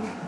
Thank you.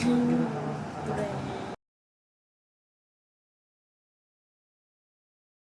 うん